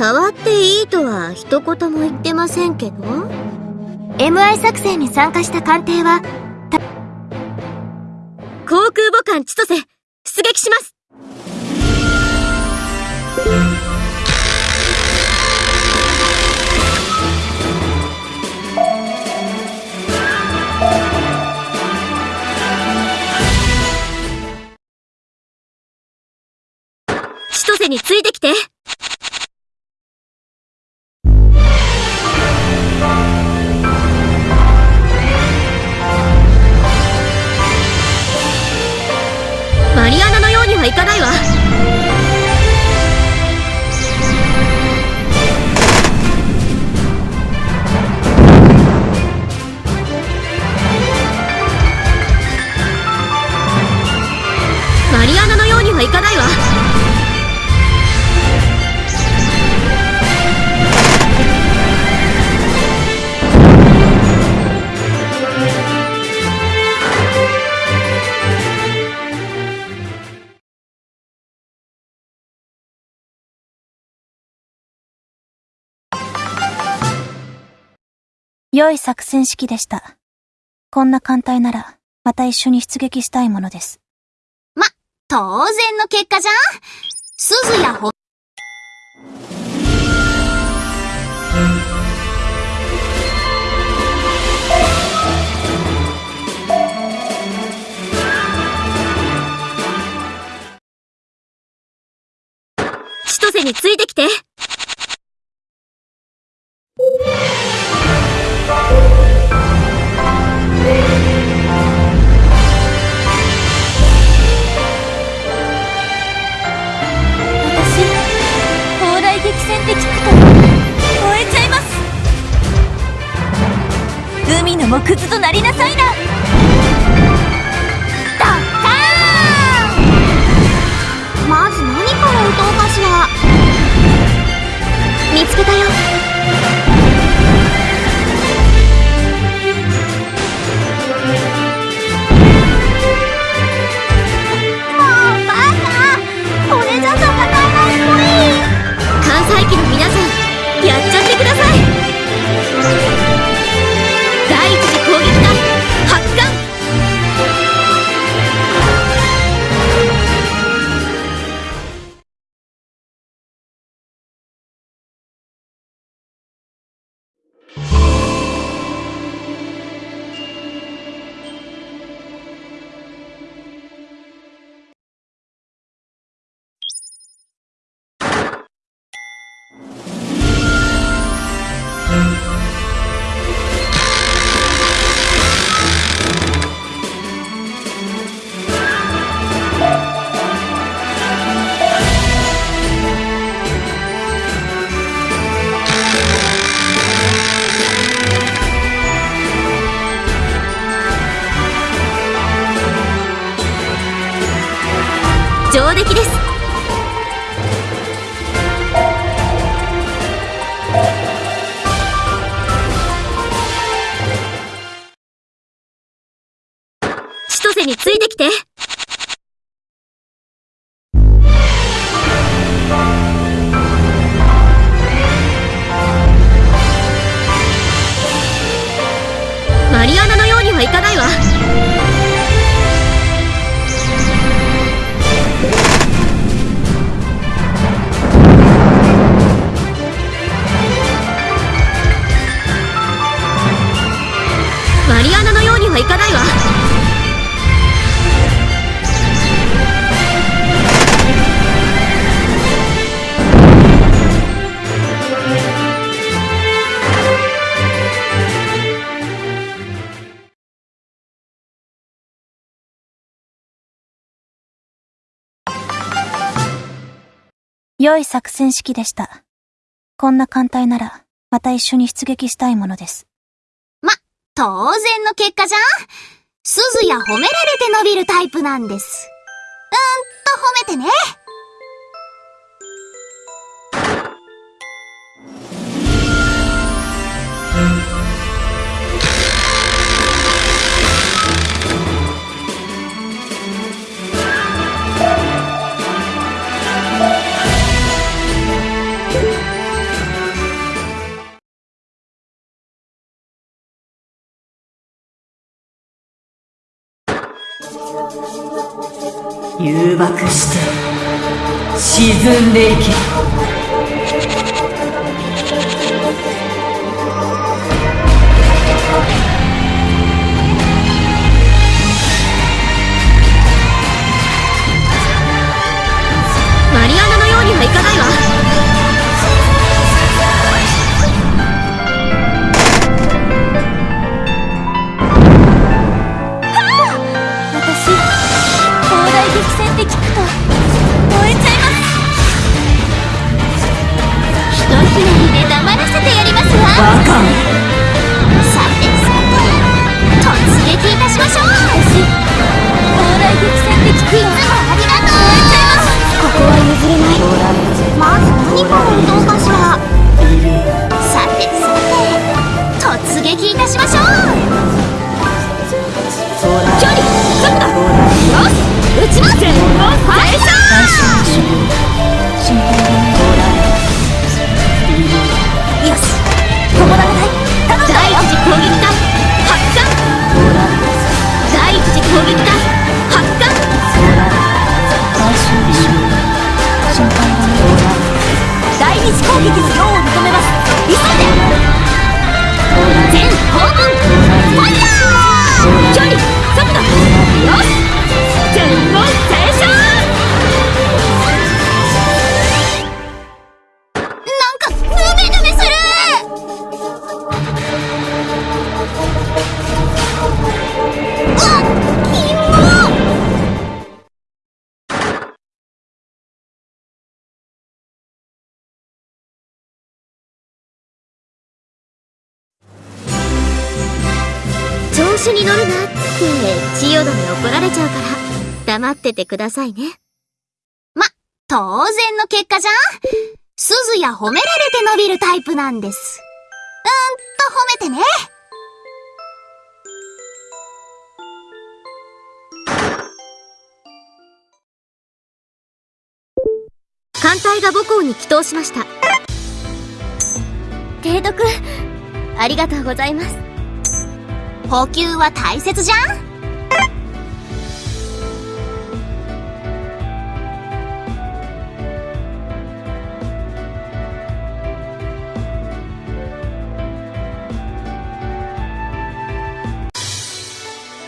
触っていいとは一言も言ってませんけど。MI 作戦に参加した艦艇は航空母艦千歳出撃します。千歳についてきて良い作戦式でした。こんな艦隊なら、また一緒に出撃したいものです。ま当然の結果じゃん鈴やほ、千歳についてきてって聞くと、燃えちゃいます。海の木図となりなさいな。ドッカーン！まず何から撃とうかしら見つけたよ。上出来です。千歳についてきて。良い作戦式でした。こんな艦隊なら、また一緒に出撃したいものです。ま当然の結果じゃん鈴や褒められて伸びるタイプなんです。うーんと褒めてね。誘爆して沈んでいけ。って聞くと、燃えちゃいます。ひとひねりで黙らせてやりますわ。バカさてさて突撃いたしましょう。It's called because you're 子に乗るなって千代田に怒られちゃうから黙っててくださいねま当然の結果じゃん鈴や褒められて伸びるタイプなんです。うーんと褒めてね。艦隊が母校に帰投しました提督ありがとうございます補給は大切じゃん？